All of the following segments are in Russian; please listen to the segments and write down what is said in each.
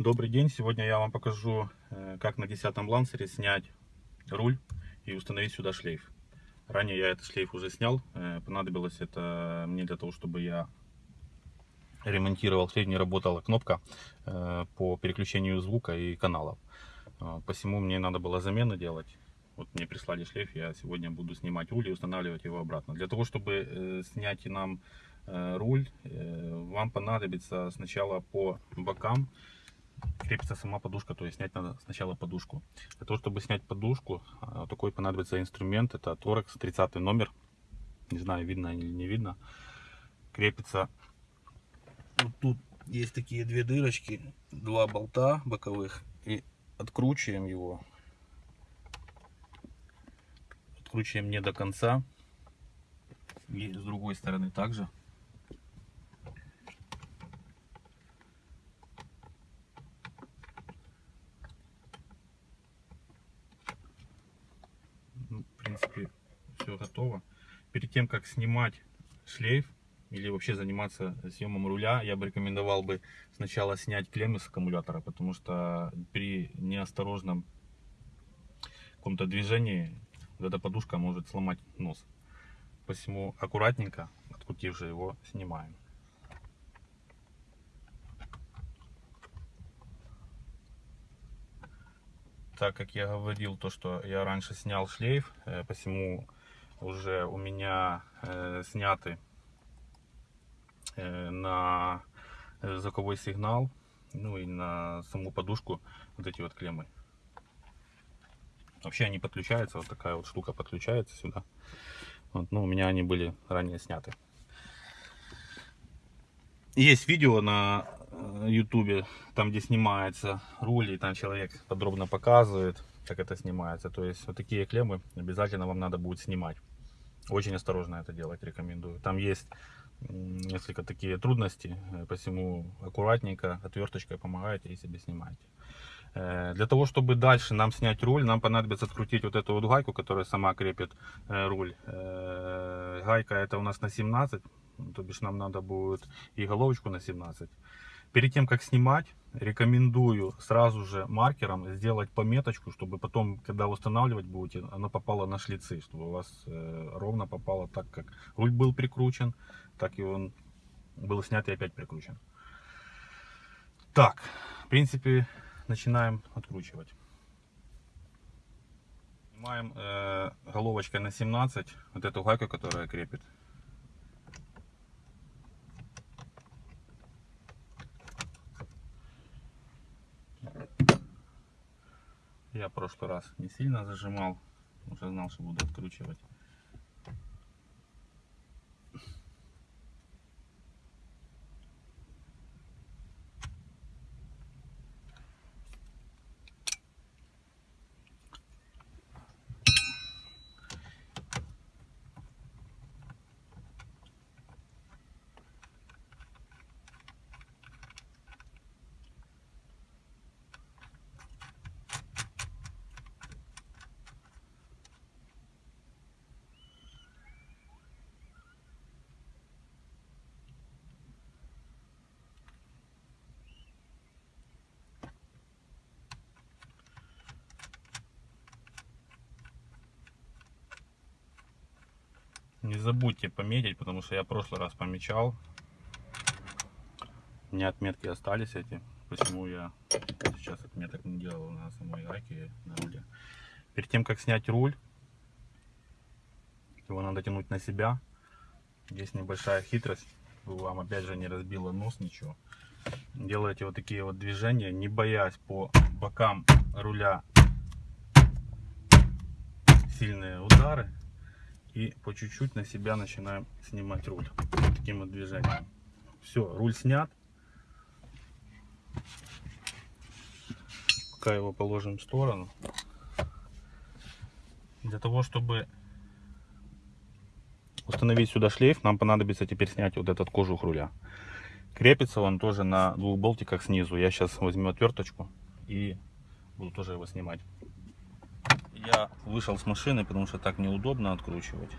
Добрый день! Сегодня я вам покажу, э, как на 10 лансере снять руль и установить сюда шлейф. Ранее я этот шлейф уже снял. Э, понадобилось это мне для того, чтобы я ремонтировал шлейф, не работала кнопка э, по переключению звука и каналов. Посему мне надо было замену делать. Вот мне прислали шлейф, я сегодня буду снимать руль и устанавливать его обратно. Для того, чтобы снять нам руль, вам понадобится сначала по бокам крепится сама подушка, то есть снять надо сначала подушку. Для того, чтобы снять подушку, а, такой понадобится инструмент, это Торекс 30 номер. Не знаю, видно или не видно. Крепится, вот тут есть такие две дырочки, два болта боковых. И откручиваем его. Откручиваем не до конца. И с другой стороны также. принципе, все готово. Перед тем, как снимать шлейф или вообще заниматься съемом руля, я бы рекомендовал бы сначала снять клеммы с аккумулятора, потому что при неосторожном каком-то движении эта подушка может сломать нос. Посему аккуратненько, открутив его, снимаем. так как я говорил, то, что я раньше снял шлейф, э, посему уже у меня э, сняты э, на звуковой сигнал, ну и на саму подушку вот эти вот клеммы. Вообще они подключаются, вот такая вот штука подключается сюда. Вот, ну, у меня они были ранее сняты. Есть видео на ютубе, там где снимается руль, и там человек подробно показывает, как это снимается. То есть вот такие клеммы обязательно вам надо будет снимать. Очень осторожно это делать рекомендую. Там есть несколько такие трудности, э, посему аккуратненько отверточкой помогаете и себе снимаете. Э, для того, чтобы дальше нам снять руль, нам понадобится открутить вот эту вот гайку, которая сама крепит э, руль. Гайка это у нас на 17, то бишь нам надо будет и головочку на 17. Перед тем, как снимать, рекомендую сразу же маркером сделать пометочку, чтобы потом, когда устанавливать будете, оно попало на шлицы, чтобы у вас э, ровно попало так, как руль был прикручен, так и он был снят и опять прикручен. Так, в принципе, начинаем откручивать. Снимаем э, головочкой на 17 вот эту гайку, которая крепит Я в прошлый раз не сильно зажимал, уже знал, что буду откручивать. Не забудьте пометить, потому что я в прошлый раз помечал. У меня отметки остались эти. Почему я сейчас отметок не делал на самой гайке на руле. Перед тем, как снять руль, его надо тянуть на себя. Есть небольшая хитрость. Вам опять же не разбило нос, ничего. Делаете вот такие вот движения, не боясь по бокам руля сильные удары и по чуть-чуть на себя начинаем снимать руль. Таким вот движением. Все руль снят. Пока его положим в сторону. Для того чтобы установить сюда шлейф нам понадобится теперь снять вот этот кожух руля. Крепится он тоже на двух болтиках снизу. Я сейчас возьму отверточку и буду тоже его снимать я вышел с машины, потому что так неудобно откручивать.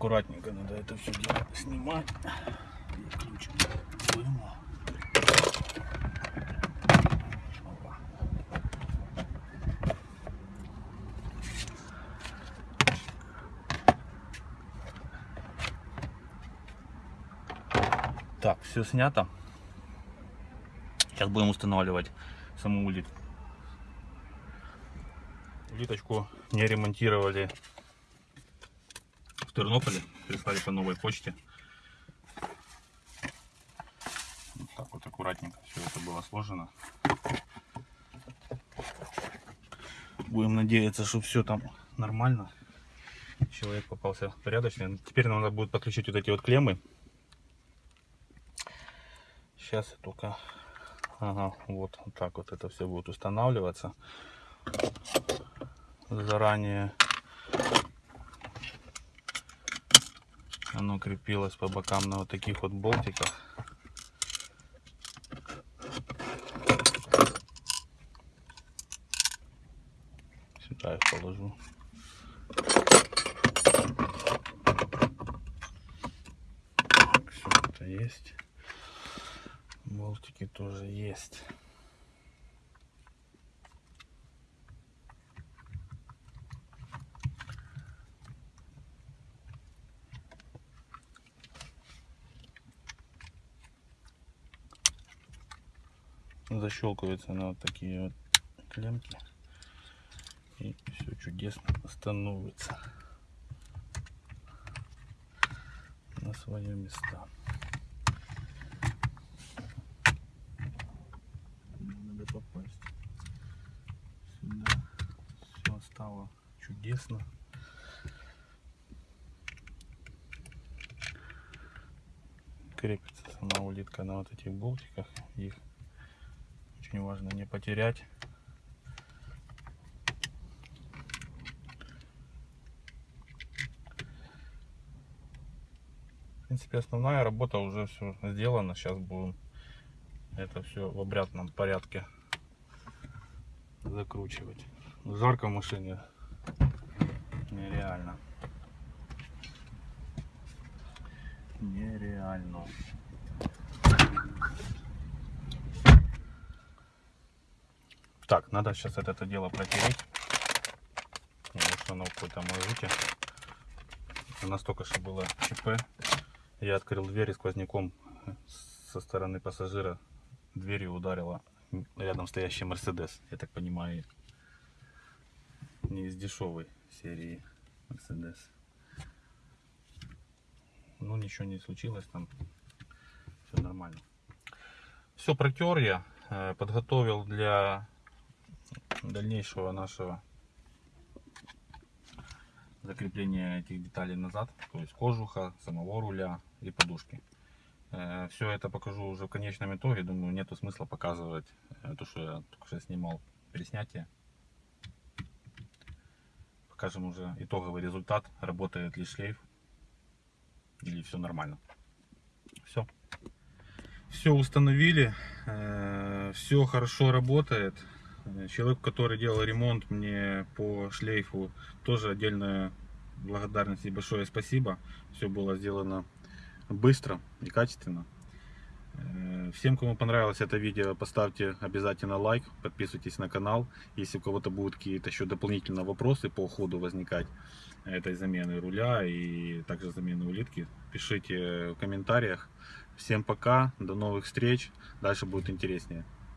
Ключикой надо это все дело снимать. И. Так, все снято. Сейчас будем устанавливать саму улитку. Улиточку не ремонтировали Тернополе. Прислали по новой почте. Вот так вот аккуратненько все это было сложено. Будем надеяться, что все там нормально. Человек попался порядочный. Теперь нам надо будет подключить вот эти вот клеммы. Сейчас я только Ага, вот, вот так вот это все будет устанавливаться. Заранее оно крепилось по бокам на вот таких вот болтиках. Сюда их положу. Все это есть. Болтики тоже есть. Защелкивается на вот такие вот клемки. И все чудесно становится на свои места. попасть. Сюда все стало чудесно. Крепится сама улитка на вот этих болтиках. Их очень важно не потерять. В принципе, основная работа уже все сделана. Сейчас будем это все в обрядном порядке закручивать. Жарко в машине. Нереально. Нереально. Так, надо сейчас это, это дело протереть. Потому что оно в какой-то мазуте. Настолько, что было ЧП. Я открыл дверь и сквозняком со стороны пассажира дверью ударила рядом стоящий Мерседес, я так понимаю, не из дешевой серии Мерседес. Ну, ничего не случилось там, все нормально. Все протер я, э, подготовил для дальнейшего нашего закрепления этих деталей назад, то есть кожуха, самого руля и подушки. Э, Все это покажу уже в конечном итоге. Думаю, нету смысла показывать э, то, что я только что снимал переснятие. Покажем уже итоговый результат. Работает ли шлейф. Или все нормально. Все. Все установили. Э, Все хорошо работает. Человек, который делал ремонт мне по шлейфу, тоже отдельная благодарность и большое спасибо. Все было сделано быстро и качественно. Э, всем, кому понравилось это видео, поставьте обязательно лайк, подписывайтесь на канал. Если у кого-то будут какие-то еще дополнительные вопросы по ходу возникать этой замены руля и также замены улитки, пишите в комментариях. Всем пока, до новых встреч, дальше будет интереснее.